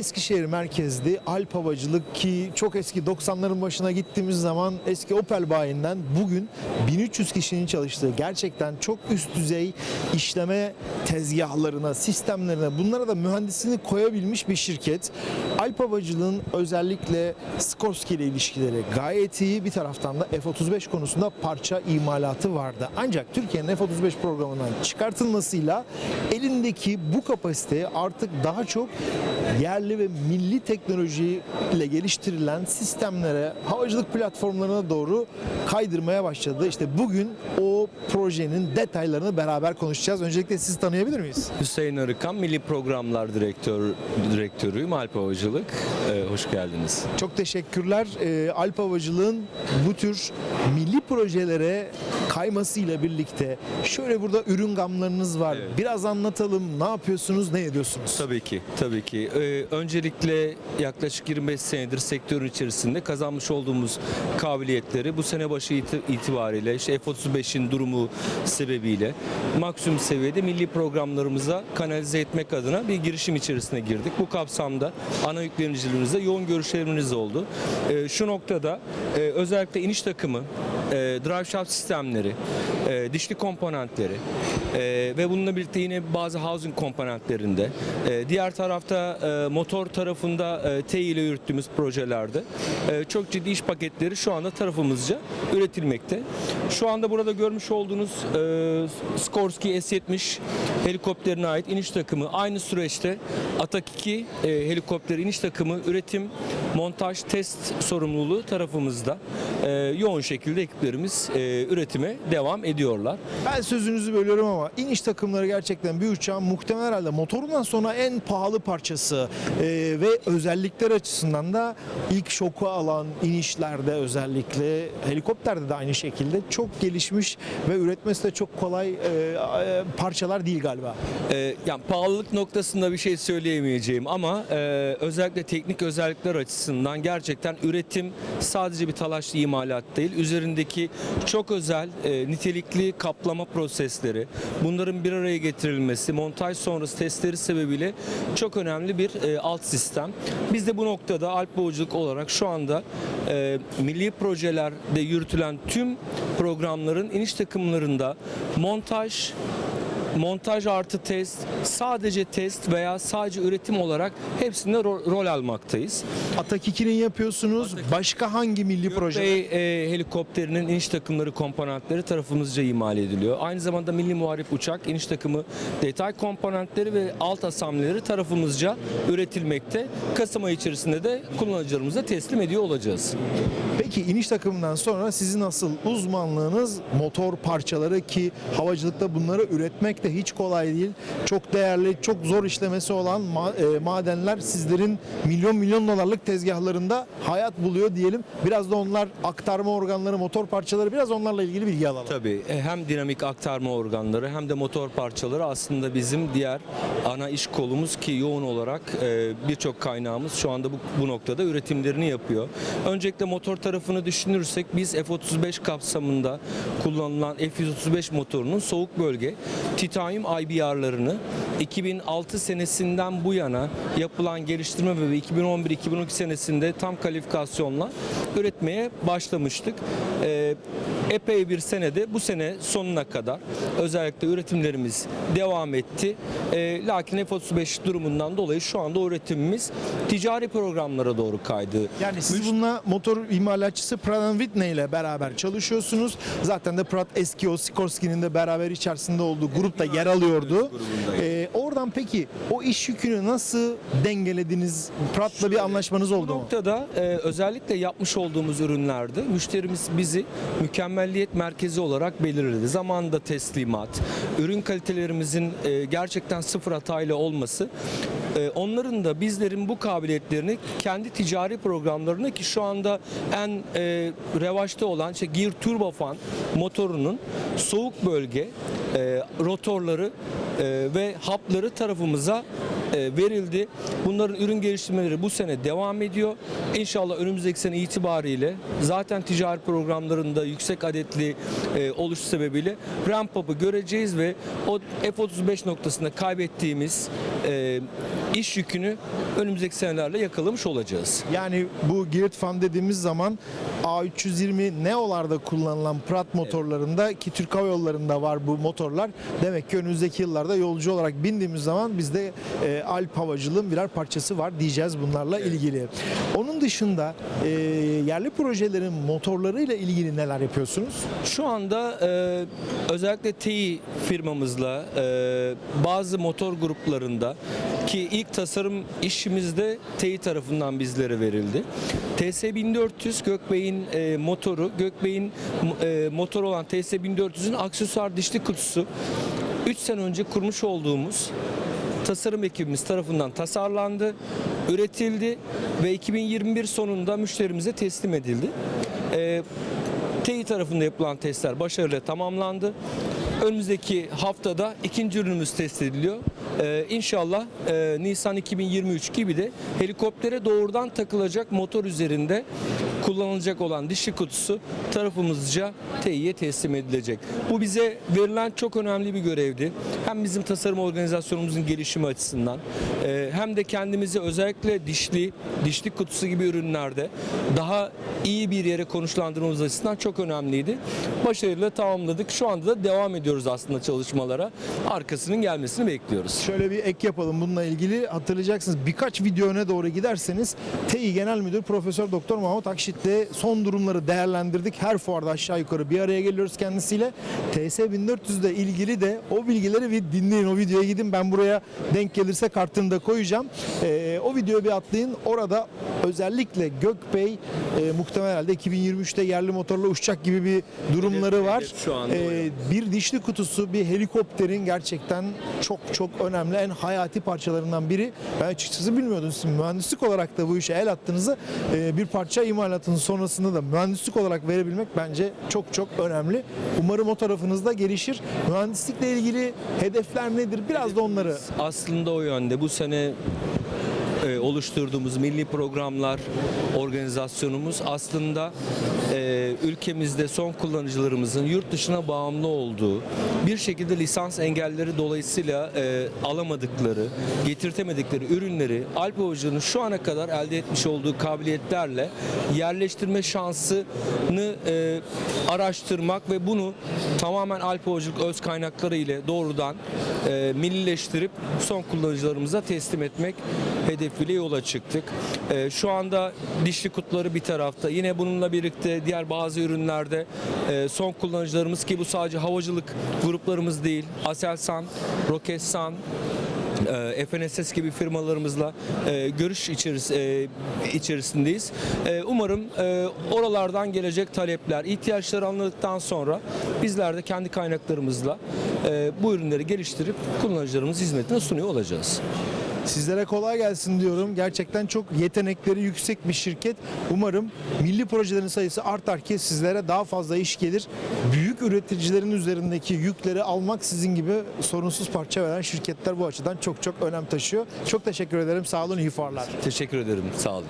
Eskişehir merkezli Alp Havacılık ki çok eski 90'ların başına gittiğimiz zaman eski Opel bayinden bugün 1300 kişinin çalıştığı gerçekten çok üst düzey işleme tezgahlarına, sistemlerine bunlara da mühendisini koyabilmiş bir şirket. Alp Havacılığın özellikle Skorsky ile ilişkileri gayet iyi. Bir taraftan da F-35 konusunda parça imalatı vardı. Ancak Türkiye'nin F-35 programından çıkartılmasıyla elindeki bu kapasiteyi artık daha çok yerli ve milli teknolojiyle geliştirilen sistemlere, havacılık platformlarına doğru kaydırmaya başladı. İşte bugün o projenin detaylarını beraber konuşacağız. Öncelikle sizi tanıyabilir miyiz? Hüseyin Arıkan, Milli Programlar Direktör, Direktörüyüm Alp Havacılık. Ee, hoş geldiniz. Çok teşekkürler. Ee, Alp Havacılığın bu tür milli projelere kaymasıyla birlikte şöyle burada ürün gamlarınız var. Evet. Biraz anlatalım. Ne yapıyorsunuz, ne ediyorsunuz? Tabii ki, tabii ki. Ee, öncelikle yaklaşık 25 senedir sektörün içerisinde kazanmış olduğumuz kabiliyetleri bu sene başı iti- itibariyle işte F-35'in durumu sebebiyle maksimum seviyede milli programlarımıza kanalize etmek adına bir girişim içerisine girdik. Bu kapsamda ana yüklenicilerimizle yoğun görüşlerimiz oldu. Ee, şu noktada e, özellikle iniş takımı, drive shaft sistemleri, e, dişli komponentleri. E, ve bununla birlikte yine bazı housing komponentlerinde, e, diğer tarafta e, motor tarafında e, T ile yürüttüğümüz projelerde e, çok ciddi iş paketleri şu anda tarafımızca üretilmekte. Şu anda burada görmüş olduğunuz e, Skorsky S-70 helikopterine ait iniş takımı. Aynı süreçte Atak 2 e, helikopteri iniş takımı üretim, montaj, test sorumluluğu tarafımızda. E, yoğun şekilde ekiplerimiz e, üretime devam ediyorlar. Ben sözünüzü bölüyorum ama iniş takımları gerçekten bir uçağın muhtemelen herhalde motorundan sonra en pahalı parçası Ee, ve özellikler açısından da ilk şoku alan inişlerde özellikle helikopterde de aynı şekilde çok gelişmiş ve üretmesi de çok kolay e, e, parçalar değil galiba. Ee, yani pahalılık noktasında bir şey söyleyemeyeceğim ama e, özellikle teknik özellikler açısından gerçekten üretim sadece bir talaşlı imalat değil. Üzerindeki çok özel e, nitelikli kaplama prosesleri, bunların bir araya getirilmesi, montaj sonrası testleri sebebiyle çok önemli bir e, alt sistem. Biz de bu noktada Alp Boğuculuk olarak şu anda e, milli projelerde yürütülen tüm programların iniş takımlarında montaj, montaj artı test, sadece test veya sadece üretim olarak hepsinde ro- rol almaktayız. Atak 2'nin yapıyorsunuz. Başka hangi milli proje? Bey e, helikopterinin iniş takımları komponentleri tarafımızca imal ediliyor. Aynı zamanda milli muharip uçak iniş takımı detay komponentleri ve alt asambleleri tarafımızca üretilmekte. Kasım ayı içerisinde de kullanıcılarımıza teslim ediyor olacağız. Peki iniş takımından sonra sizin asıl uzmanlığınız motor parçaları ki havacılıkta bunları üretmek de hiç kolay değil. Çok değerli, çok zor işlemesi olan e, madenler sizlerin milyon milyon dolarlık tezgahlarında hayat buluyor diyelim. Biraz da onlar aktarma organları, motor parçaları biraz onlarla ilgili bilgi alalım. Tabii e, hem dinamik aktarma organları hem de motor parçaları aslında bizim diğer ana iş kolumuz ki yoğun olarak e, birçok kaynağımız şu anda bu, bu noktada üretimlerini yapıyor. Öncelikle motor tarafını düşünürsek biz F-35 kapsamında kullanılan F-135 motorunun soğuk bölge titanyum IBR'larını 2006 senesinden bu yana yapılan geliştirme ve 2011-2012 senesinde tam kalifikasyonla üretmeye başlamıştık. Ee, epey bir senede bu sene sonuna kadar özellikle üretimlerimiz devam etti. Ee, lakin F-35 durumundan dolayı şu anda üretimimiz ticari programlara doğru kaydı. Yani siz bununla motor imalatçısı Pratt Whitney ile beraber çalışıyorsunuz. Zaten de Pratt eski o Sikorsky'nin de beraber içerisinde olduğu grupta yer alıyordu. Ee, oradan peki o iş yükünü nasıl dengelediniz? Pratt'la bir anlaşmanız Bu oldu mu? noktada e, özellikle yapmış olduğumuz ürünlerde müşterimiz bizi mükemmelliyet merkezi olarak belirledi. Zamanında teslimat, ürün kalitelerimizin e, gerçekten sıfır hatayla olması onların da bizlerin bu kabiliyetlerini kendi ticari programlarına ki şu anda en e, revaçta olan işte Gear Turbofan motorunun soğuk bölge e, rotorları e, ve hapları tarafımıza verildi. Bunların ürün geliştirmeleri bu sene devam ediyor. İnşallah önümüzdeki sene itibariyle zaten ticari programlarında yüksek adetli e, oluş sebebiyle ramp up'ı göreceğiz ve o F-35 noktasında kaybettiğimiz e, iş yükünü önümüzdeki senelerle yakalamış olacağız. Yani bu Geared Fan dediğimiz zaman A320 Neo'larda kullanılan Pratt motorlarında ki Türk Hava Yolları'nda var bu motorlar. Demek ki önümüzdeki yıllarda yolcu olarak bindiğimiz zaman bizde e, Alp havacılığın birer parçası var diyeceğiz bunlarla ilgili. Onun dışında e, yerli projelerin motorlarıyla ilgili neler yapıyorsunuz? Şu anda e, özellikle TEİ firmamızla e, bazı motor gruplarında ki ilk tasarım işimizde TEİ tarafından bizlere verildi. TS1400 Gökbey'in e, motoru, Gökbey'in e, motor olan TS1400'ün aksesuar dişli kutusu 3 sene önce kurmuş olduğumuz tasarım ekibimiz tarafından tasarlandı, üretildi ve 2021 sonunda müşterimize teslim edildi. E, TEİ tarafında yapılan testler başarıyla tamamlandı. Önümüzdeki haftada ikinci ürünümüz test ediliyor. Ee, inşallah e, Nisan 2023 gibi de helikoptere doğrudan takılacak motor üzerinde kullanılacak olan dişli kutusu tarafımızca TEİ'ye teslim edilecek. Bu bize verilen çok önemli bir görevdi. Hem bizim tasarım organizasyonumuzun gelişimi açısından e, hem de kendimizi özellikle dişli, dişli kutusu gibi ürünlerde daha iyi bir yere konuşlandırmamız açısından çok önemliydi. Başarıyla tamamladık. Şu anda da devam ediyoruz aslında çalışmalara. Arkasının gelmesini bekliyoruz. Şöyle bir ek yapalım bununla ilgili. Hatırlayacaksınız birkaç video doğru giderseniz TEİ Genel Müdür Profesör Doktor Mahmut Akşit'le son durumları değerlendirdik. Her fuarda aşağı yukarı bir araya geliyoruz kendisiyle. TS 1400 ile ilgili de o bilgileri bir dinleyin. O videoya gidin. Ben buraya denk gelirse kartını da koyacağım. Ee, o videoyu bir atlayın. Orada özellikle Gökbey e, muhtemelen herhalde 2023'te yerli motorla uçacak gibi bir durumları Hedef- var. şu anda ya. bir dişli kutusu bir helikopterin gerçekten çok çok önemli en hayati parçalarından biri. Ben açıkçası bilmiyordum. Siz mühendislik olarak da bu işe el attığınızı e, bir parça imalatının sonrasında da mühendislik olarak verebilmek bence çok çok önemli. Umarım o tarafınızda gelişir. Mühendislikle ilgili hedefler nedir? Biraz da onları Aslında o yönde. Bu sene e, oluşturduğumuz milli programlar organizasyonumuz aslında e, ülkemizde son kullanıcılarımızın yurt dışına bağımlı olduğu bir şekilde lisans engelleri dolayısıyla e, alamadıkları, getirtemedikleri ürünleri Alp Havacılığı'nın şu ana kadar elde etmiş olduğu kabiliyetlerle yerleştirme şansını araştırmak ve bunu tamamen Alp Havacılık öz kaynakları ile doğrudan millileştirip son kullanıcılarımıza teslim etmek hedefiyle yola çıktık. E, şu anda dişli kutuları bir tarafta. Yine bununla birlikte diğer bazı ürünlerde e, son kullanıcılarımız ki bu sadece havacılık gruplarımız değil. Aselsan, Roketsan, e, FNSS gibi firmalarımızla e, görüş içeris- e, içerisindeyiz. E, umarım e, oralardan gelecek talepler, ihtiyaçları anladıktan sonra bizler de kendi kaynaklarımızla e, bu ürünleri geliştirip kullanıcılarımız hizmetine sunuyor olacağız. Sizlere kolay gelsin diyorum. Gerçekten çok yetenekleri yüksek bir şirket. Umarım milli projelerin sayısı artar ki sizlere daha fazla iş gelir. Büyük üreticilerin üzerindeki yükleri almak sizin gibi sorunsuz parça veren şirketler bu açıdan çok çok önem taşıyor. Çok teşekkür ederim. Sağ olun. iyi fuarlar. Teşekkür ederim. Sağ olun.